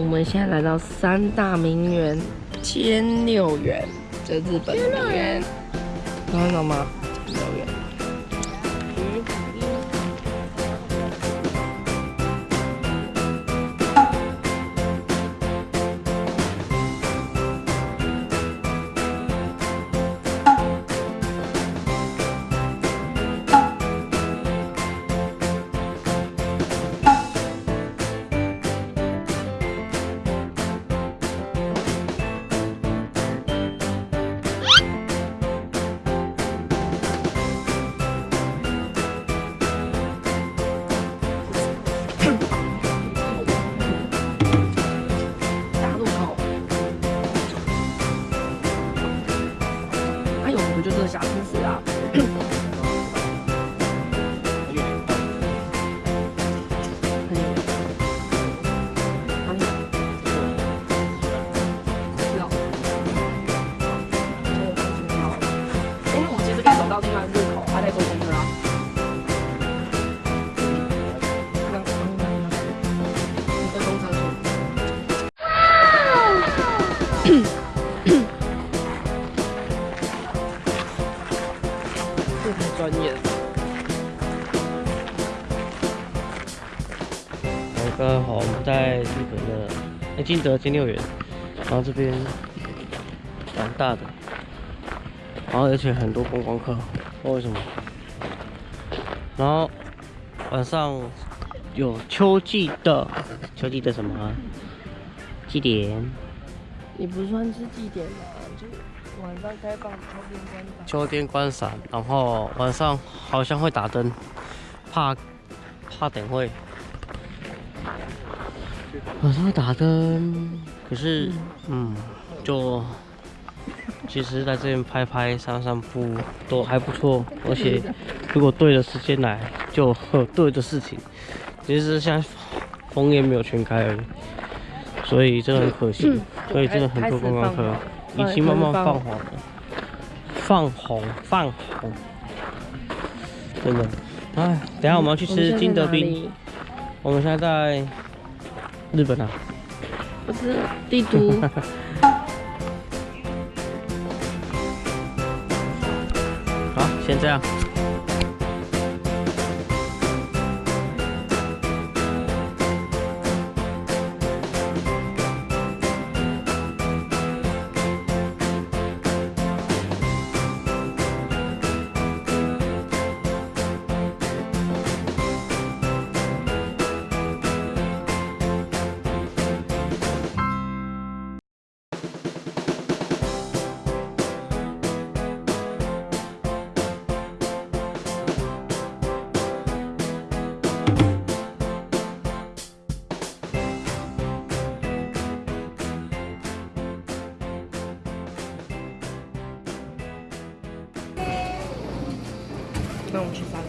我们现在来到三大名园千六园，这日本名园，看到吗？千六园。这个小知识啊。很远哪里知道因为我其实可以走到另外一个太专业了。好，刚好，我们在日本的哎金德金六园，然后这边蛮大的，然后而且很多观光客，不知道为什么。然后晚上有秋季的秋季的什么啊？祭典，你不算是祭典吗？就晚上开放秋天观赏。秋天观赏，然后晚上好像会打灯，怕怕等会。晚上会打灯，可是嗯，就其实在这边拍拍、散散步都还不错，而且如果对的时间来，就对的事情。其实现在枫叶没有全开而已，所以真的很可惜。所以真的很多观光客已经慢慢泛黄了。泛红，泛红，真的。哎，等下我们要去吃金德冰。我们现在在日本啊，不是帝都。好，先这样。